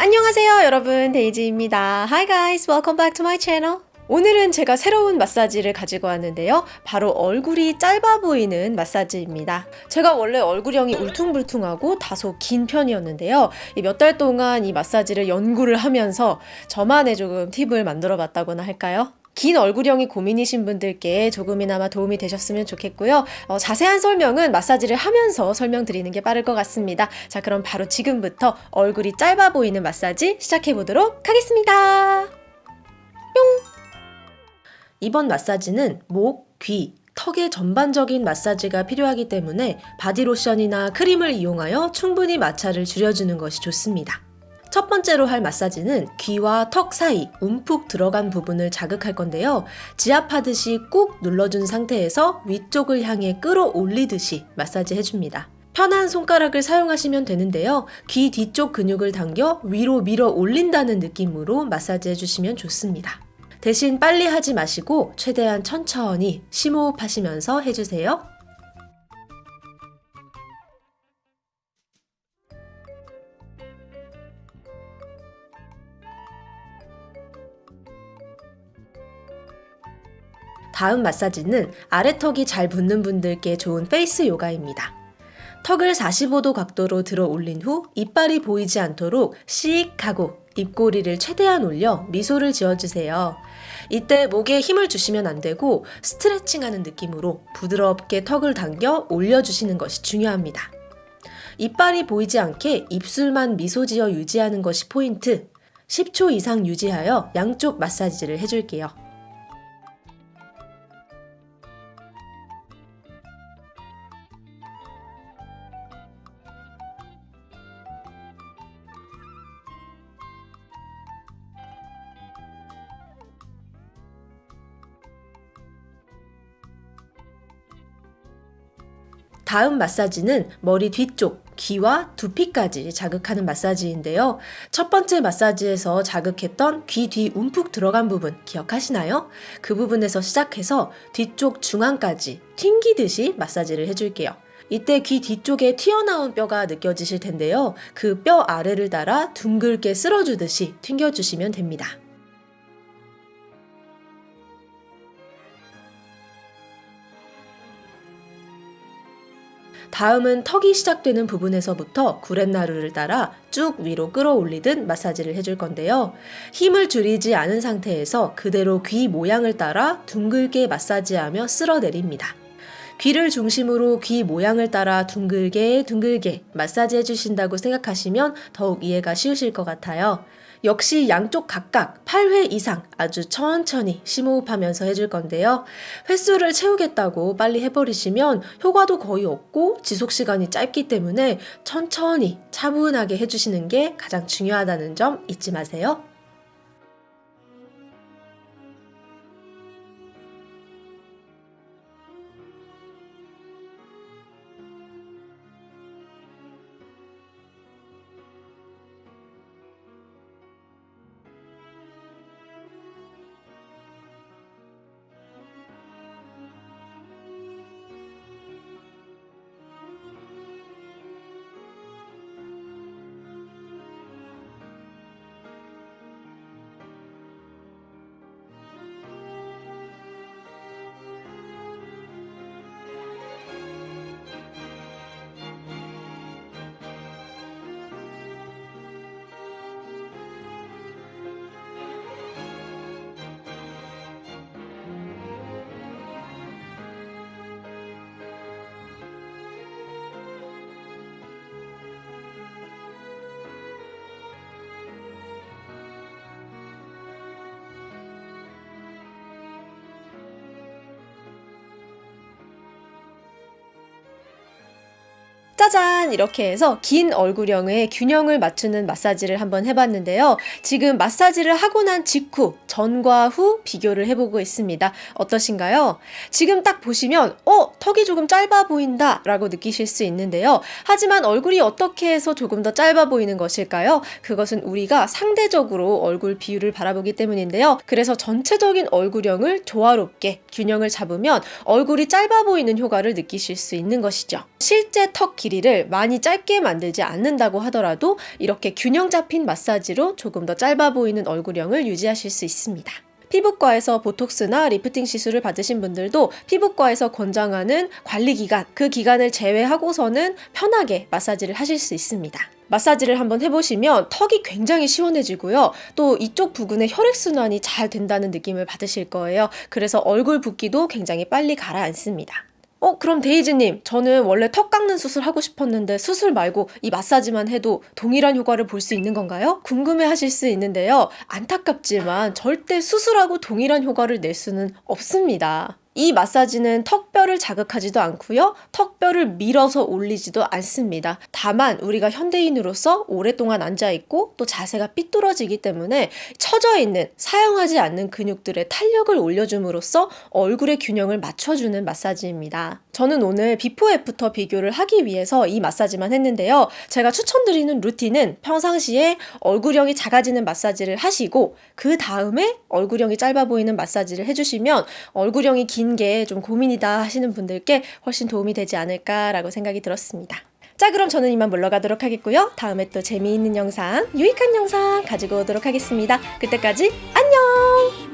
안녕하세요 여러분 데이지입니다. Hi guys, welcome back to my channel. 오늘은 제가 새로운 마사지를 가지고 왔는데요. 바로 얼굴이 짧아 보이는 마사지입니다. 제가 원래 얼굴형이 울퉁불퉁하고 다소 긴 편이었는데요. 몇 달 동안 이 마사지를 연구를 하면서 저만의 조금 팁을 만들어 봤다고나 할까요? 긴 얼굴형이 고민이신 분들께 조금이나마 도움이 되셨으면 좋겠고요. 어, 자세한 설명은 마사지를 하면서 설명드리는 게 빠를 것 같습니다. 자, 그럼 바로 지금부터 얼굴이 짧아 보이는 마사지 시작해 보도록 하겠습니다. 뿅! 이번 마사지는 목, 귀, 턱의 전반적인 마사지가 필요하기 때문에 바디로션이나 크림을 이용하여 충분히 마찰을 줄여주는 것이 좋습니다. 첫 번째로 할 마사지는 귀와 턱 사이 움푹 들어간 부분을 자극할 건데요. 지압하듯이 꾹 눌러준 상태에서 위쪽을 향해 끌어올리듯이 마사지 해줍니다. 편한 손가락을 사용하시면 되는데요. 귀 뒤쪽 근육을 당겨 위로 밀어 올린다는 느낌으로 마사지 해주시면 좋습니다. 대신 빨리 하지 마시고 최대한 천천히 심호흡하시면서 해주세요. 다음 마사지는 아래턱이 잘 붓는 분들께 좋은 face 요가입니다. 턱을 45도 각도로 들어 올린 후 이빨이 보이지 않도록 씩 하고 입꼬리를 최대한 올려 미소를 지어주세요. 이때 목에 힘을 주시면 안 되고 스트레칭 하는 느낌으로 부드럽게 턱을 당겨 올려주시는 것이 중요합니다. 이빨이 보이지 않게 입술만 미소 지어 유지하는 것이 포인트. 10초 이상 유지하여 양쪽 마사지를 해줄게요. 다음 마사지는 머리 뒤쪽, 귀와 두피까지 자극하는 마사지인데요. 첫 번째 마사지에서 자극했던 귀 뒤 움푹 들어간 부분 기억하시나요? 그 부분에서 시작해서 뒤쪽 중앙까지 튕기듯이 마사지를 해줄게요. 이때 귀 뒤쪽에 튀어나온 뼈가 느껴지실 텐데요. 그 뼈 아래를 따라 둥글게 쓸어주듯이 튕겨주시면 됩니다. 다음은 턱이 시작되는 부분에서부터 구렛나루를 따라 쭉 위로 끌어올리듯 마사지를 해줄 건데요. 힘을 줄이지 않은 상태에서 그대로 귀 모양을 따라 둥글게 마사지하며 쓸어내립니다. 귀를 중심으로 귀 모양을 따라 둥글게 둥글게 마사지 해주신다고 생각하시면 더욱 이해가 쉬우실 것 같아요. 역시 양쪽 각각 8회 이상 아주 천천히 심호흡하면서 해줄 건데요. 횟수를 채우겠다고 빨리 해버리시면 효과도 거의 없고 지속시간이 짧기 때문에 천천히 차분하게 해주시는 게 가장 중요하다는 점 잊지 마세요. 짜잔! 이렇게 해서 긴 얼굴형의 균형을 맞추는 마사지를 한번 해봤는데요. 지금 마사지를 하고 난 직후 전과 후 비교를 해보고 있습니다. 어떠신가요? 지금 딱 보시면 어? 턱이 조금 짧아 보인다 라고 느끼실 수 있는데요. 하지만 얼굴이 어떻게 해서 조금 더 짧아 보이는 것일까요? 그것은 우리가 상대적으로 얼굴 비율을 바라보기 때문인데요. 그래서 전체적인 얼굴형을 조화롭게 균형을 잡으면 얼굴이 짧아 보이는 효과를 느끼실 수 있는 것이죠. 실제 턱 길이 마사지를 많이 짧게 만들지 않는다고 하더라도 이렇게 균형 잡힌 마사지로 조금 더 짧아 보이는 얼굴형을 유지하실 수 있습니다. 피부과에서 보톡스나 리프팅 시술을 받으신 분들도 피부과에서 권장하는 관리 기간, 그 기간을 제외하고서는 편하게 마사지를 하실 수 있습니다. 마사지를 한번 해보시면 턱이 굉장히 시원해지고요. 또 이쪽 부근에 혈액순환이 잘 된다는 느낌을 받으실 거예요. 그래서 얼굴 붓기도 굉장히 빨리 가라앉습니다. 어, 그럼 데이지님, 저는 원래 턱 깎는 수술 하고 싶었는데 수술 말고 이 마사지만 해도 동일한 효과를 볼 수 있는 건가요? 궁금해 하실 수 있는데요. 안타깝지만 절대 수술하고 동일한 효과를 낼 수는 없습니다. 이 마사지는 턱뼈를 자극하지도 않고요. 턱뼈를 밀어서 올리지도 않습니다. 다만 우리가 현대인으로서 오랫동안 앉아 있고 또 자세가 삐뚤어지기 때문에 처져 있는 사용하지 않는 근육들의 탄력을 올려줌으로써 얼굴의 균형을 맞춰주는 마사지입니다. 저는 오늘 before after 비교를 하기 위해서 이 마사지만 했는데요. 제가 추천드리는 루틴은 평상시에 얼굴형이 작아지는 마사지를 하시고 그 다음에 얼굴형이 짧아 보이는 마사지를 해주시면 얼굴형이 긴게 좀 고민이다 하시는 분들께 훨씬 도움이 되지 않을까라고 생각이 들었습니다. 자, 그럼 저는 이만 물러가도록 하겠고요. 다음에 또 재미있는 영상, 유익한 영상 가지고 오도록 하겠습니다. 그때까지 안녕!